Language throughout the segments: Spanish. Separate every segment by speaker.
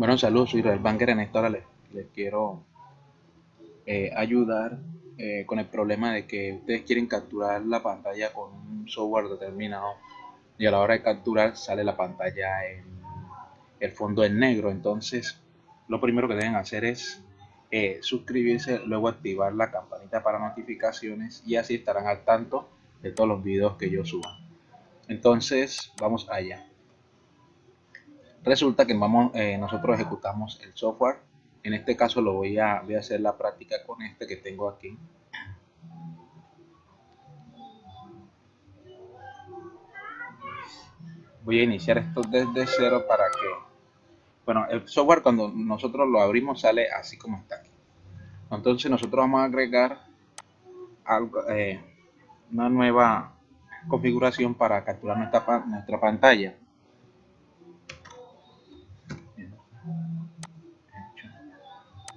Speaker 1: Bueno, saludos, soy Israel Banker. En esta hora les, quiero eh, ayudar eh, con el problema de que ustedes quieren capturar la pantalla con un software determinado y a la hora de capturar sale la pantalla en el fondo en negro. Entonces, lo primero que deben hacer es eh, suscribirse, luego activar la campanita para notificaciones y así estarán al tanto de todos los videos que yo suba. Entonces, vamos allá resulta que vamos, eh, nosotros ejecutamos el software. En este caso lo voy a, voy a hacer la práctica con este que tengo aquí. Voy a iniciar esto desde cero para que bueno el software cuando nosotros lo abrimos sale así como está aquí. Entonces nosotros vamos a agregar algo, eh, una nueva configuración para capturar nuestra, nuestra pantalla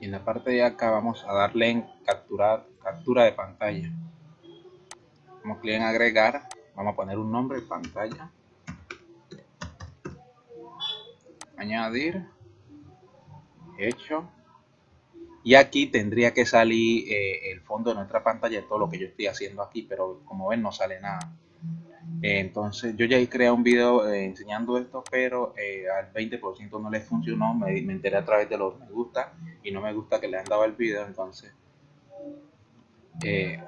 Speaker 1: y en la parte de acá vamos a darle en capturar captura de pantalla. Vamos clic en agregar vamos a poner un nombre pantalla. Añadir. Hecho. Y aquí tendría que salir eh, el fondo de nuestra pantalla todo lo que yo estoy haciendo aquí pero como ven no sale nada. Eh, entonces yo ya creado un video eh, enseñando esto pero al 20% no le funcionó. Me, enteré a través de los me gusta y no me gusta que le han dado el video entonces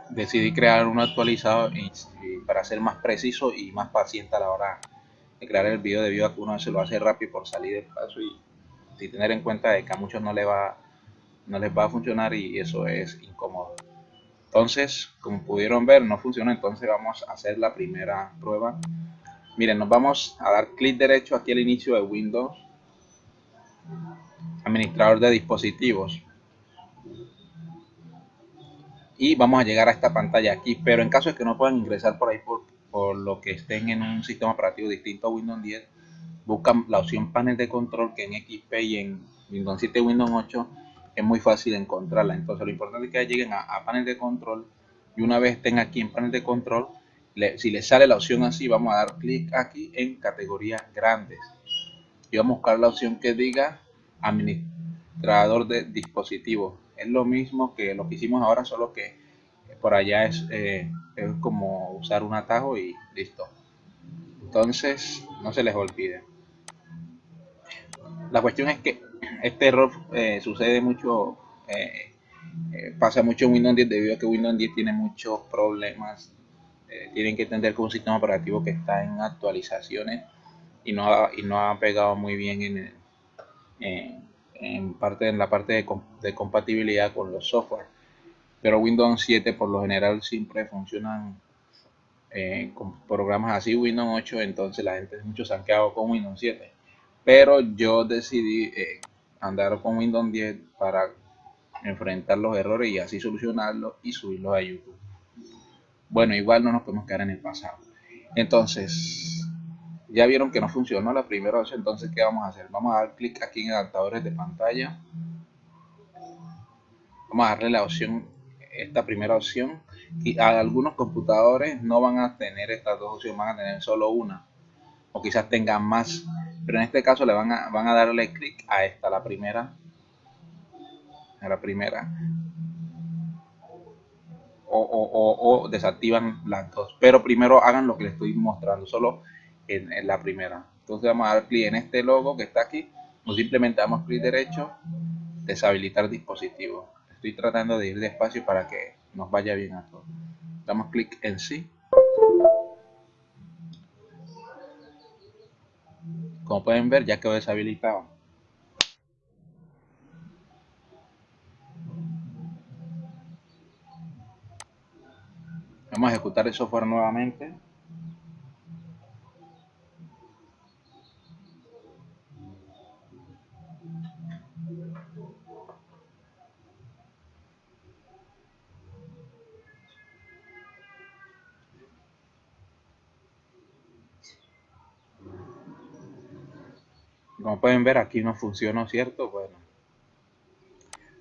Speaker 1: decidí crear uno actualizado y, para ser más preciso y más paciente a la hora de crear el video debido a que uno se lo hace rápido por salir del paso y, y tener en cuenta de que a muchos no le va no les va a funcionar y eso es incómodo entonces, como pudieron ver, no funciona. Entonces vamos a hacer la primera prueba. Miren, nos vamos a dar clic derecho aquí al inicio de Windows. Administrador de dispositivos. Y vamos a llegar a esta pantalla aquí. Pero en caso de que no puedan ingresar por ahí por, lo que estén en un sistema operativo distinto a Windows 10, buscan la opción panel de control que en XP y en Windows 7 y Windows 8 es muy fácil encontrarla. Entonces lo importante es que lleguen a, panel de control y una vez estén aquí en panel de control, si les sale la opción así, vamos a dar clic aquí en categorías grandes. Y vamos a buscar la opción que diga administrador de dispositivos. Es lo mismo que lo que hicimos ahora, solo que por allá es, eh, es como usar un atajo y listo. Entonces, no se les olvide. La cuestión es que este error eh, sucede mucho, eh, pasa mucho en Windows 10 debido a que Windows 10 tiene muchos problemas. tienen que entender que un sistema operativo que está en actualizaciones y no ha, y no ha pegado muy bien en, en, parte, en la parte de, de, compatibilidad con los software. Pero Windows 7 por lo general siempre funcionan con programas así. Windows 8 entonces la gente mucho se han quedado con Windows 7 pero yo decidí andar con Windows 10 para enfrentar los errores y así solucionarlos y subirlos a YouTube. Bueno, igual no nos podemos quedar en el pasado. Entonces, ya vieron que no funcionó la primera opción, entonces ¿qué vamos a hacer? Vamos a dar clic aquí en adaptadores de pantalla. Vamos a darle la opción, esta primera opción. Y algunos computadores no van a tener estas dos opciones, van a tener solo una. O quizás tengan más pero en este caso le van a, van a darle clic a esta, la primera, a la primera, o, desactivan las dos, pero primero hagan lo que les estoy mostrando, solo en, la primera. Entonces vamos a dar clic en este logo que está aquí, o simplemente damos clic derecho, deshabilitar dispositivo. Estoy tratando de ir despacio para que nos vaya bien a todos. Damos clic en sí Como pueden ver ya quedó deshabilitado. Vamos a ejecutar el software nuevamente. Como pueden ver aquí no funciona, ¿cierto? Bueno.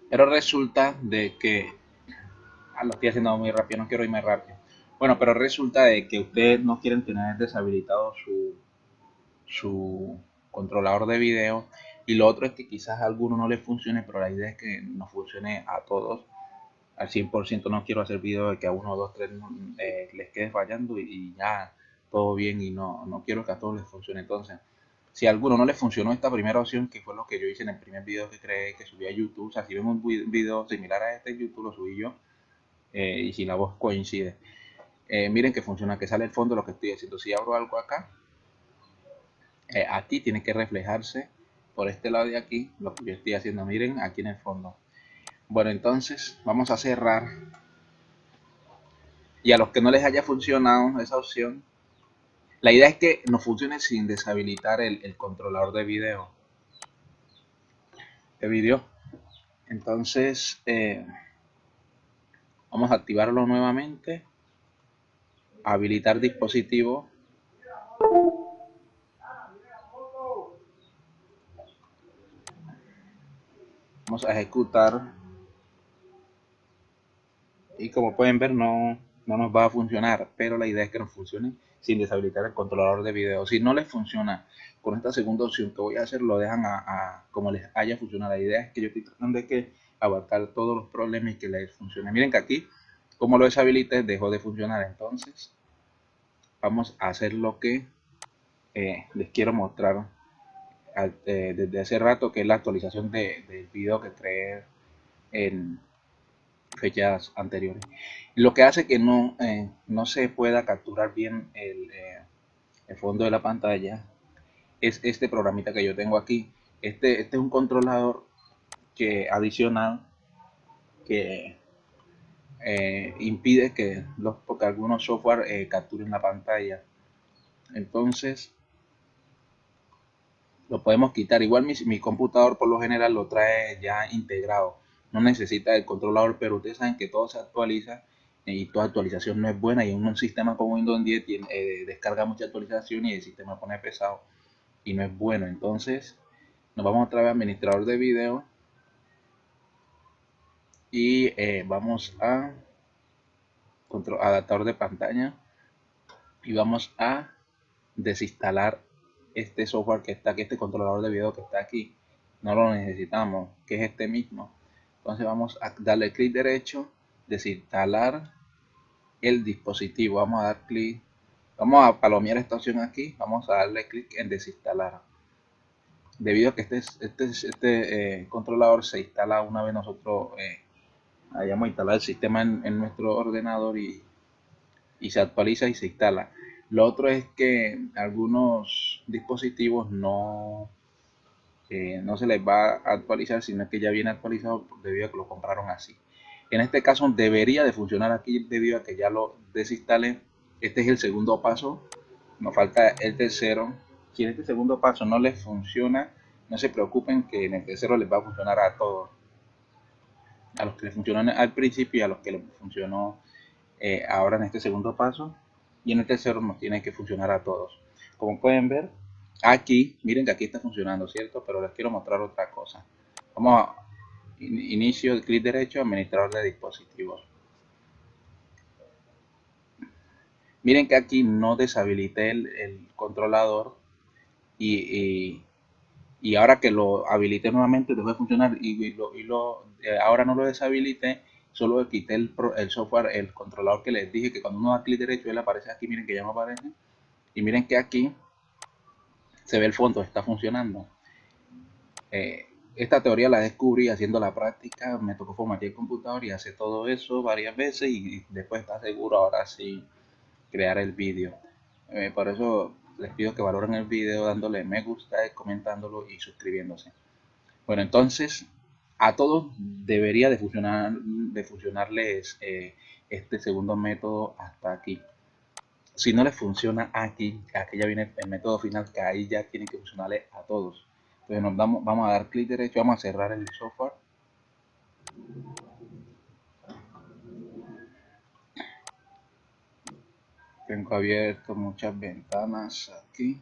Speaker 1: Pero resulta de que... Ah, lo estoy haciendo muy rápido, no quiero irme rápido. Bueno, pero resulta de que ustedes no quieren tener deshabilitado su, su controlador de video Y lo otro es que quizás a alguno no les funcione, pero la idea es que nos funcione a todos al 100%. No quiero hacer videos de que a uno, dos, tres eh, les quede fallando y, ya todo bien y no, no quiero que a todos les funcione. Entonces, si a alguno no les funcionó esta primera opción, que fue lo que yo hice en el primer video que creé, que subí a YouTube, o sea, si vemos un video similar a este YouTube, lo subí yo, eh, y si la voz coincide. Eh, miren que funciona, que sale el fondo lo que estoy haciendo. Si abro algo acá, aquí tiene que reflejarse por este lado de aquí lo que yo estoy haciendo miren aquí en el fondo bueno entonces vamos a cerrar y a los que no les haya funcionado esa opción la idea es que no funcione sin deshabilitar el, controlador de video. De video. Entonces eh, vamos a activarlo nuevamente. Habilitar dispositivo. Vamos a ejecutar. Y como pueden ver no, no nos va a funcionar pero la idea es que nos funcione sin deshabilitar el controlador de video. Si no les funciona con esta segunda opción que voy a hacer lo dejan a, como les haya funcionado. La idea es que yo estoy tratando de que abarcar todos los problemas y que les funcione. Miren que aquí como lo deshabilité dejó de funcionar. Entonces vamos a hacer lo que eh, les quiero mostrar eh, desde hace rato, que es la actualización de, del video que creé en fechas anteriores. Lo que hace que no, eh, no se pueda capturar bien el, eh, el, fondo de la pantalla es este programita que yo tengo aquí. Este, este es un controlador que adicional que impide que los porque algunos software capturen la pantalla. Entonces, lo podemos quitar. Igual mi, computador por lo general lo trae ya integrado. No necesita el controlador, pero ustedes saben que todo se actualiza y toda actualización no es buena. Y en un sistema como Windows 10 tiene, eh, descarga mucha actualización y el sistema pone pesado y no es bueno. Entonces nos vamos otra vez a administrador de video y eh, vamos a control, adaptador de pantalla y vamos a desinstalar este software que está aquí, este controlador de video que está aquí, no lo necesitamos, que es este mismo. Entonces vamos a darle clic derecho, desinstalar el dispositivo. Vamos a dar clic, vamos a palomear esta opción aquí, vamos a darle clic en desinstalar. Debido a que este, este, este eh, controlador se instala una vez nosotros eh, hayamos instalado el sistema en, nuestro ordenador y, y se actualiza y se instala. Lo otro es que algunos dispositivos no, no se les va a actualizar, sino que ya viene actualizado debido a que lo compraron así. En este caso debería de funcionar aquí debido a que ya lo desinstalé. Este es el segundo paso. Nos falta el tercero. Si en este segundo paso no les funciona, no se preocupen que en el tercero les va a funcionar a todos. A los que les funcionó al principio y a los que les funcionó eh, ahora en este segundo paso y en el tercero nos tiene que funcionar a todos. Como pueden ver, aquí, miren que aquí está funcionando, ¿cierto? Pero les quiero mostrar otra cosa. Vamos a inicio, clic derecho, administrador de dispositivos. Miren que aquí no deshabilité el, controlador y, ahora que lo habilité nuevamente dejó de funcionar y, lo, eh, ahora no lo deshabilité solo quité el, el, software, el controlador que les dije que cuando uno da clic derecho él aparece aquí, miren que ya no aparece y miren que aquí se ve el fondo, está funcionando. Eh, esta teoría la descubrí haciendo la práctica, me tocó formatear el computador y hacer todo eso varias veces y después está seguro ahora sí crear el vídeo. Eh, por eso les pido que valoren el vídeo dándole me gusta, comentándolo y suscribiéndose. Bueno entonces a todos debería de funcionar de funcionarles eh, este segundo método hasta aquí si no les funciona aquí aquí ya viene el método final que ahí ya tiene que funcionarle a todos. Entonces nos damos, vamos a dar clic derecho vamos a cerrar el software. Tengo abierto muchas ventanas aquí.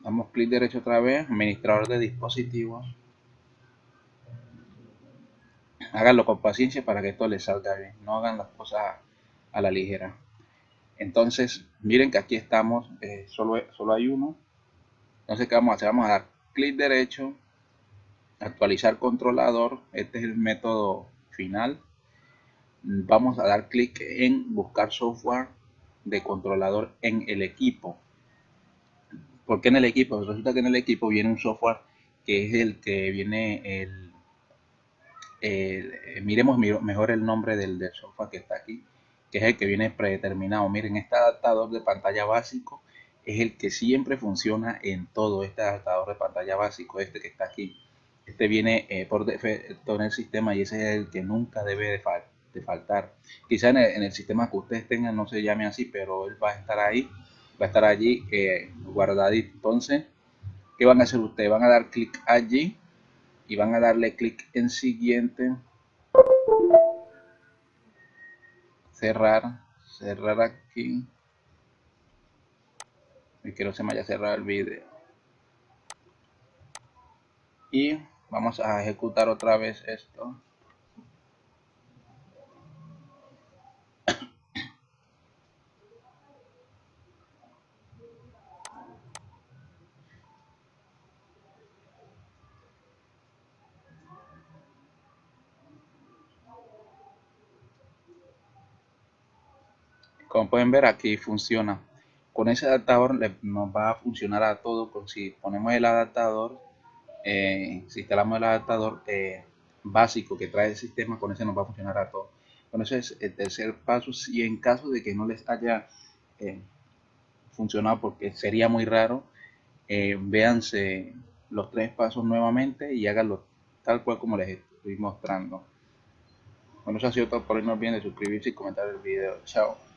Speaker 1: Damos clic derecho otra vez administrador de dispositivos. Háganlo con paciencia para que esto les salga bien. No hagan las cosas a la ligera. Entonces, miren que aquí estamos, eh, solo, solo hay uno. Entonces, ¿qué vamos a hacer? Vamos a dar clic derecho, actualizar controlador, este es el método final. Vamos a dar clic en buscar software de controlador en el equipo. ¿Por qué en el equipo? Resulta que en el equipo viene un software que es el que viene el, miremos mejor el nombre del, software que está aquí, que es el que viene predeterminado. Miren, este adaptador de pantalla básico es el que siempre funciona en todo este adaptador de pantalla básico, este que está aquí. Este viene eh, por defecto en el sistema y ese es el que nunca debe de, faltar. Quizá en el, sistema que ustedes tengan no se llame así, pero él va a estar ahí, va a estar allí eh, guardadito. Entonces, ¿qué van a hacer ustedes? Van a dar clic allí y van a darle clic en siguiente. Cerrar, cerrar aquí. Y que se me haya cerrado el vídeo y vamos a ejecutar otra vez esto como pueden ver aquí funciona. Con ese adaptador nos va a funcionar a todo. Si ponemos el adaptador eh, si instalamos el adaptador eh, básico que trae el sistema con ese nos va a funcionar a todo. Con eso es el tercer paso. Si en caso de que no les haya eh, funcionado porque sería muy raro véanse los tres pasos nuevamente y háganlo tal cual como les estoy mostrando. Bueno eso ha sido todo por hoy. No olviden de suscribirse y comentar el video. Chao